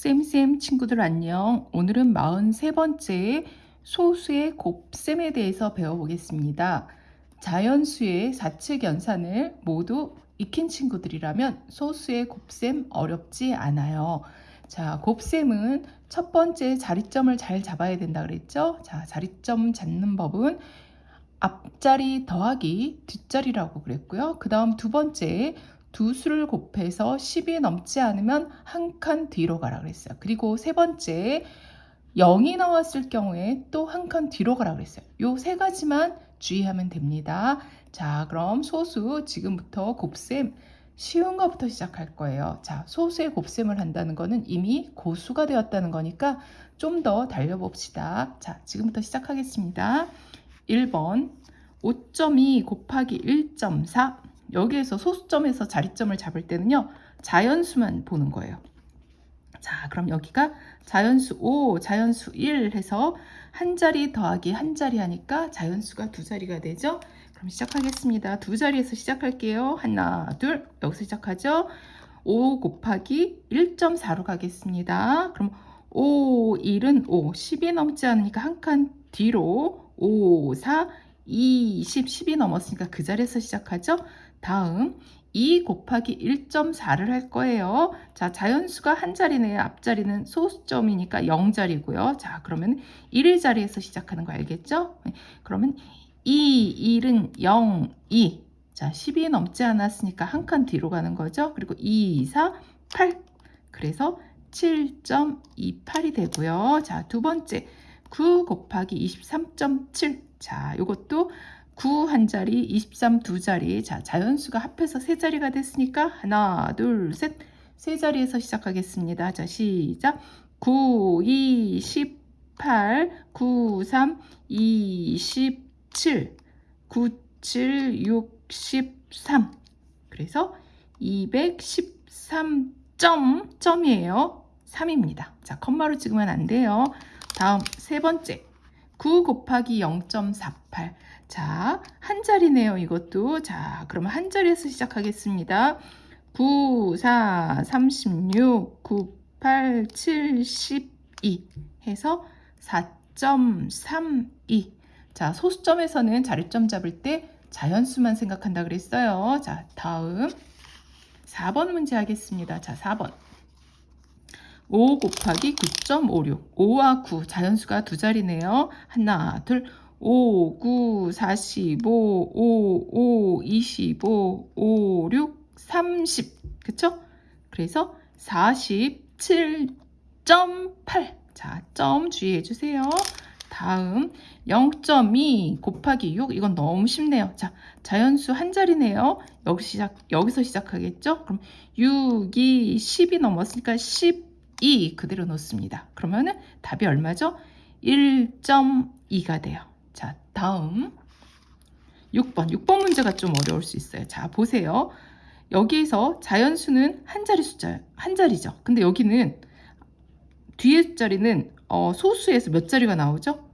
쌤쌤 친구들 안녕. 오늘은 43번째 소수의 곱셈에 대해서 배워보겠습니다. 자연수의 사측 연산을 모두 익힌 친구들이라면 소수의 곱셈 어렵지 않아요. 자, 곱셈은 첫 번째 자리점을 잘 잡아야 된다 그랬죠? 자, 자리점 잡는 법은 앞자리 더하기 뒷자리라고 그랬고요. 그 다음 두 번째 두 수를 곱해서 10이 넘지 않으면 한 칸 뒤로 가라 그랬어요. 그리고 세 번째 0이 나왔을 경우에 또 한 칸 뒤로 가라 그랬어요. 요 세 가지만 주의하면 됩니다. 자, 그럼 소수 지금부터 곱셈 쉬운 것부터 시작할 거예요. 자, 소수의 곱셈을 한다는 거는 이미 고수가 되었다는 거니까 좀 더 달려봅시다. 자, 지금부터 시작하겠습니다. 1번 5.2 곱하기 1.4 여기에서 소수점에서 자리점을 잡을 때는요. 자연수만 보는 거예요. 자, 그럼 여기가 자연수 5, 자연수 1 해서 한 자리 더하기 한 자리 하니까 자연수가 두 자리가 되죠. 그럼 시작하겠습니다. 두 자리에서 시작할게요. 하나, 둘, 여기서 시작하죠. 5 곱하기 1.4로 가겠습니다. 그럼 5, 1은 5, 10이 넘지 않으니까 한 칸 뒤로 5, 4, 20, 10이 넘었으니까 그 자리에서 시작하죠. 다음 2 곱하기 1.4를 할 거예요. 자, 자연수가 한 자리네요. 앞자리는 소수점이니까 0자리고요. 자, 그러면 1의 자리에서 시작하는 거 알겠죠? 네, 그러면 2, 1은 0, 2. 자, 10이 넘지 않았으니까 한 칸 뒤로 가는 거죠. 그리고 2, 4, 8. 그래서 7.28이 되고요. 자, 두 번째 9 곱하기 23.7. 자, 이것도 9 한 자리, 23 두 자리. 자, 자연수가 합해서 세 자리가 됐으니까 하나, 둘, 셋. 세 자리에서 시작하겠습니다. 자, 시작. 9, 2, 18, 9, 3, 27, 9, 7, 63. 그래서 213 점, 점이에요. 3입니다. 자, 컴마로 찍으면 안 돼요. 다음 세 번째. 9 곱하기 0.48. 자, 한 자리네요. 이것도. 자, 그러면 한 자리에서 시작하겠습니다. 9, 4, 36, 9, 8, 72 해서 4.32. 자, 소수점에서는 자리점 잡을 때 자연수만 생각한다 그랬어요. 자, 다음 4번 문제 하겠습니다. 자, 4번. 5 곱하기 9.56. 5와 9 자연수가 두 자리네요. 하나, 둘, 5, 9, 45, 5, 5, 25, 5, 6, 30. 그쵸? 그래서 47.8. 자, 점 주의해 주세요. 다음 0.2 곱하기 6 이건 너무 쉽네요. 자, 자연수 한 자리네요. 여기 시작, 여기서 시작하겠죠? 그럼 6이 10이 넘었으니까 12 그대로 놓습니다. 그러면은 답이 얼마죠? 1.2가 돼요. 자, 다음 6번. 6번 문제가 좀 어려울 수 있어요. 자, 보세요. 여기에서 자연수는 한 자리 숫자예요. 한 자리죠. 근데 여기는 뒤에 자리는 어, 소수에서 몇 자리가 나오죠?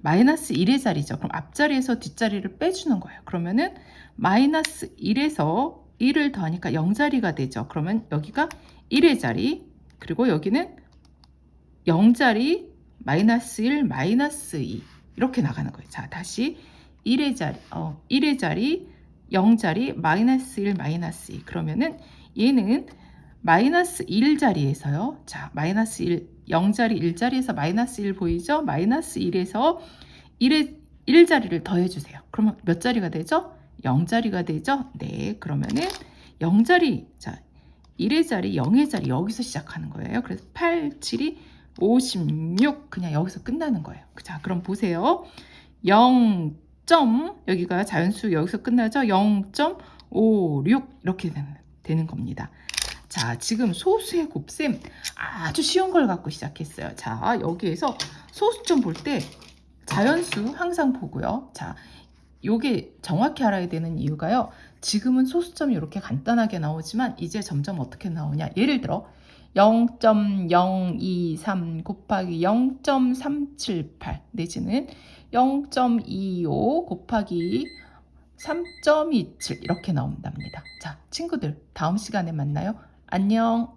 마이너스 1의 자리죠. 그럼 앞자리에서 뒷자리를 빼주는 거예요. 그러면은 마이너스 1에서 1을 더하니까 0자리가 되죠. 그러면 여기가 1의 자리, 그리고 여기는 0자리, 마이너스 1, 마이너스 2 이렇게 나가는 거예요. 자, 다시 1의 자리, 어, 1의 자리, 0자리, 마이너스 1, 마이너스 2 그러면은 얘는 마이너스 1자리에서요. 자, 마이너스 1, 0자리, 1자리에서 마이너스 1 보이죠? 마이너스 1에서 1의 1자리를 더해주세요. 그러면 몇 자리가 되죠? 0자리가 되죠? 네, 그러면은 0자리, 자, 1의 자리, 0의 자리 여기서 시작하는 거예요. 그래서 8, 7이 56 그냥 여기서 끝나는 거예요. 자, 그럼 보세요. 0. 점, 여기가 자연수 여기서 끝나죠? 0.56 이렇게 되는, 되는 겁니다. 자, 지금 소수의 곱셈 아주 쉬운 걸 갖고 시작했어요. 자, 여기에서 소수점 볼 때 자연수 항상 보고요. 자, 요게 정확히 알아야 되는 이유가요. 지금은 소수점이 이렇게 간단하게 나오지만 이제 점점 어떻게 나오냐. 예를 들어 0.023 곱하기 0.378 내지는 0.25 곱하기 3.27 이렇게 나온답니다. 자, 친구들 다음 시간에 만나요. 안녕.